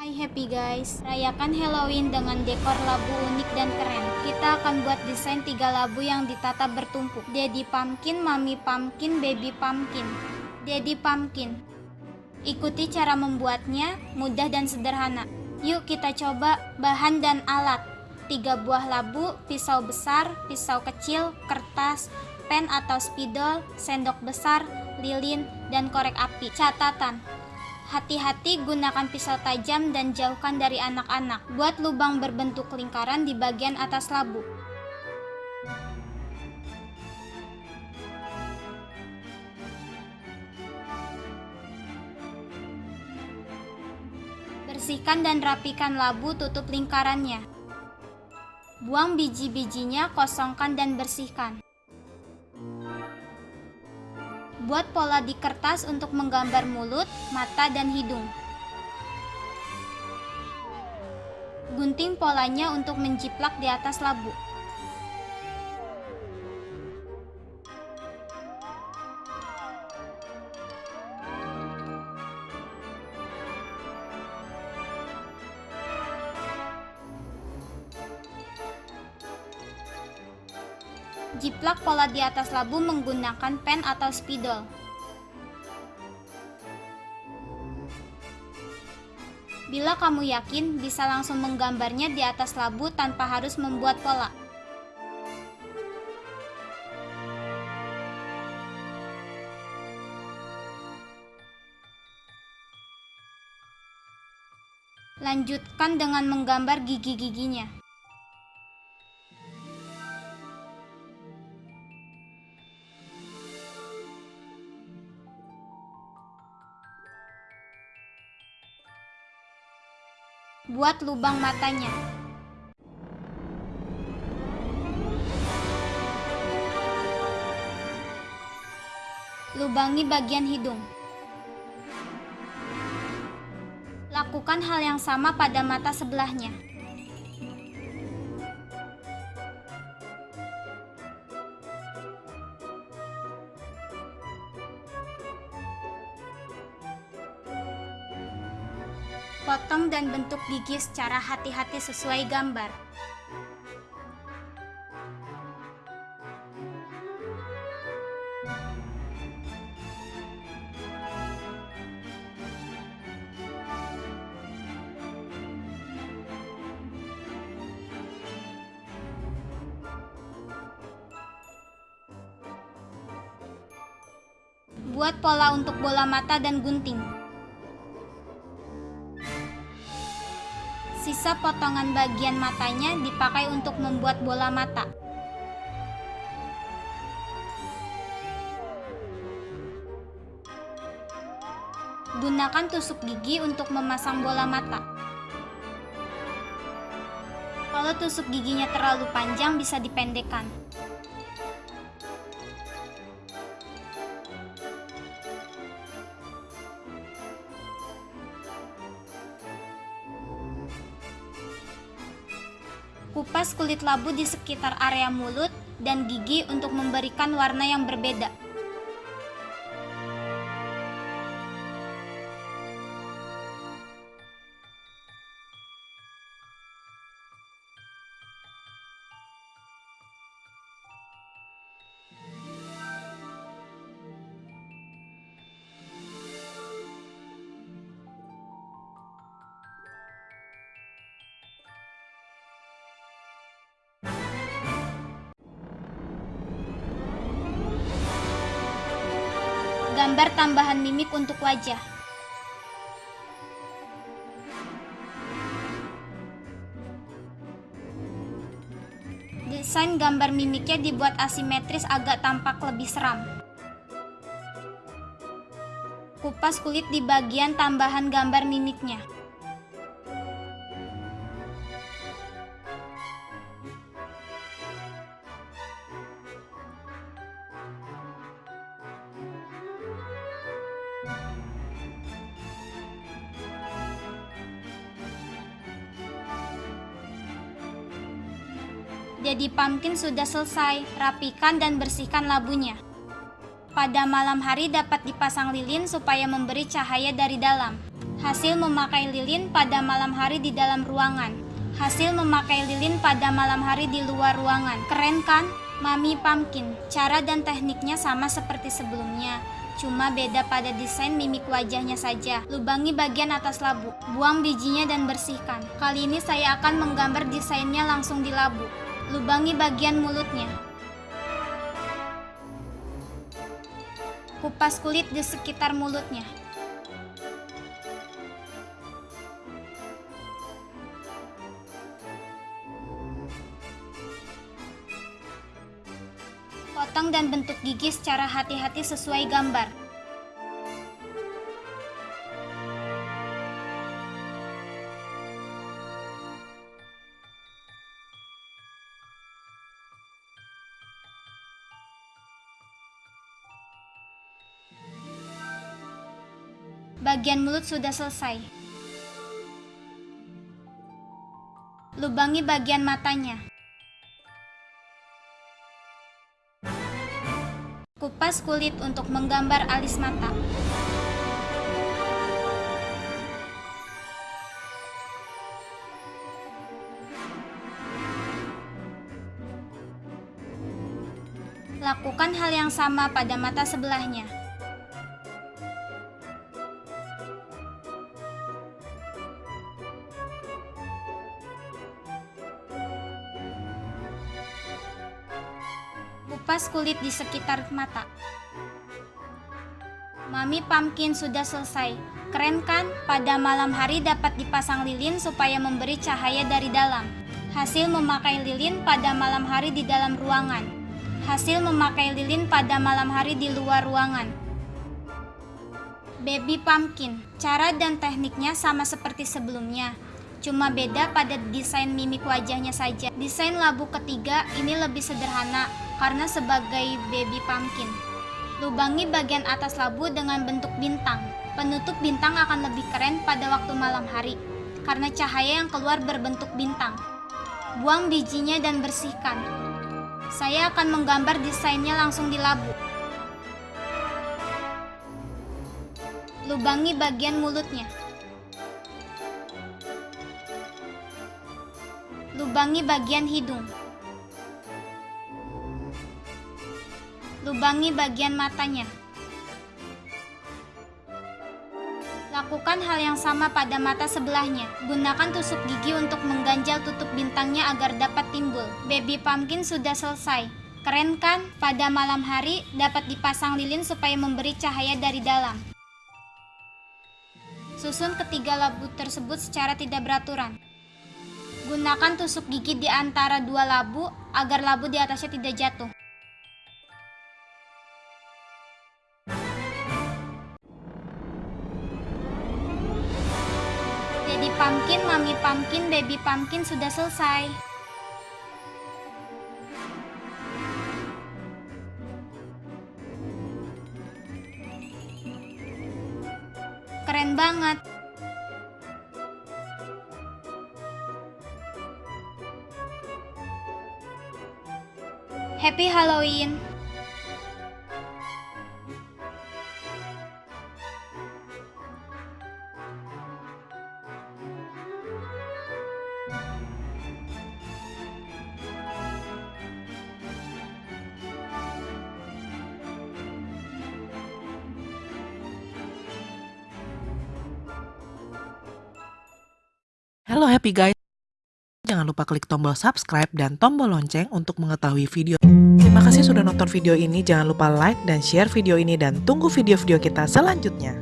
Hai happy guys, rayakan Halloween dengan dekor labu unik dan keren. Kita akan buat desain tiga labu yang ditata bertumpuk. Daddy Pumpkin, Mami Pumpkin, Baby Pumpkin. Daddy Pumpkin. Ikuti cara membuatnya, mudah dan sederhana. Yuk kita coba bahan dan alat. Tiga buah labu, pisau besar, pisau kecil, kertas, pen atau spidol, sendok besar, lilin, dan korek api. Catatan, Hati-hati gunakan pisau tajam dan jauhkan dari anak-anak. Buat lubang berbentuk lingkaran di bagian atas labu. Bersihkan dan rapikan labu tutup lingkarannya. Buang biji-bijinya, kosongkan dan bersihkan. Buat pola di kertas untuk menggambar mulut, mata, dan hidung. Gunting polanya untuk menjiplak di atas labu. Jiplak pola di atas labu menggunakan pen atau spidol. Bila kamu yakin, bisa langsung menggambarnya di atas labu tanpa harus membuat pola. Lanjutkan dengan menggambar gigi-giginya. Buat lubang matanya. Lubangi bagian hidung. Lakukan hal yang sama pada mata sebelahnya. Potong dan bentuk gigi secara hati-hati sesuai gambar. Buat pola untuk bola mata dan gunting. Sisa potongan bagian matanya dipakai untuk membuat bola mata. Gunakan tusuk gigi untuk memasang bola mata. Kalau tusuk giginya terlalu panjang bisa dipendekkan. Kupas kulit labu di sekitar area mulut dan gigi untuk memberikan warna yang berbeda. Gambar tambahan mimik untuk wajah. Desain gambar mimiknya dibuat asimetris agak tampak lebih seram. Kupas kulit di bagian tambahan gambar mimiknya. Jadi pumpkin sudah selesai, rapikan dan bersihkan labunya. Pada malam hari dapat dipasang lilin supaya memberi cahaya dari dalam. Hasil memakai lilin pada malam hari di dalam ruangan. Hasil memakai lilin pada malam hari di luar ruangan. Keren kan? Mami Pumpkin. Cara dan tekniknya sama seperti sebelumnya. Cuma beda pada desain mimik wajahnya saja. Lubangi bagian atas labu. Buang bijinya dan bersihkan. Kali ini saya akan menggambar desainnya langsung di labu. Lubangi bagian mulutnya. Kupas kulit di sekitar mulutnya. Potong dan bentuk gigi secara hati-hati sesuai gambar. Bagian mulut sudah selesai. Lubangi bagian matanya. Kupas kulit untuk menggambar alis mata. Lakukan hal yang sama pada mata sebelahnya. Kupas kulit di sekitar mata. Mami Pumpkin sudah selesai. Keren kan? Pada malam hari dapat dipasang lilin supaya memberi cahaya dari dalam. Hasil memakai lilin pada malam hari di dalam ruangan. Hasil memakai lilin pada malam hari di luar ruangan. Baby Pumpkin. Cara dan tekniknya sama seperti sebelumnya. Cuma beda pada desain mimik wajahnya saja. Desain labu ketiga ini lebih sederhana karena sebagai baby pumpkin. Lubangi bagian atas labu dengan bentuk bintang. Penutup bintang akan lebih keren pada waktu malam hari karena cahaya yang keluar berbentuk bintang. Buang bijinya dan bersihkan. Saya akan menggambar desainnya langsung di labu. Lubangi bagian mulutnya. Lubangi bagian hidung. Lubangi bagian matanya. Lakukan hal yang sama pada mata sebelahnya. Gunakan tusuk gigi untuk mengganjal tutup bintangnya agar dapat timbul. Baby pumpkin sudah selesai. Keren kan? Pada malam hari dapat dipasang lilin supaya memberi cahaya dari dalam. Susun ketiga labu tersebut secara tidak beraturan. Gunakan tusuk gigi di antara dua labu agar labu di atasnya tidak jatuh. Jadi pumpkin, mami pumpkin, baby pumpkin sudah selesai. Keren banget. Happy Halloween. Happy guys. Jangan lupa klik tombol subscribe dan tombol lonceng untuk mengetahui video. Terima kasih sudah nonton video ini. Jangan lupa like dan share video ini dan tunggu video-video kita selanjutnya.